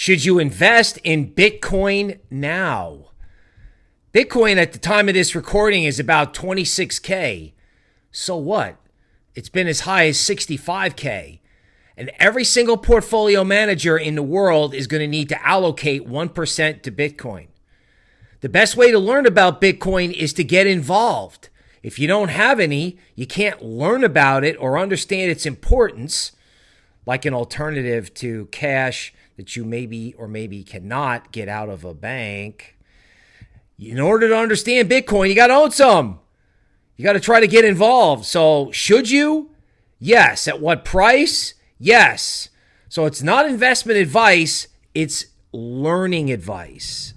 Should you invest in Bitcoin now? Bitcoin at the time of this recording is about 26K. So what? It's been as high as 65K. And every single portfolio manager in the world is going to need to allocate 1% to Bitcoin. The best way to learn about Bitcoin is to get involved. If you don't have any, you can't learn about it or understand its importance, like an alternative to cash that you maybe or maybe cannot get out of a bank. In order to understand Bitcoin, you got to own some. You got to try to get involved. So, should you? Yes. At what price? Yes. So, it's not investment advice, it's learning advice.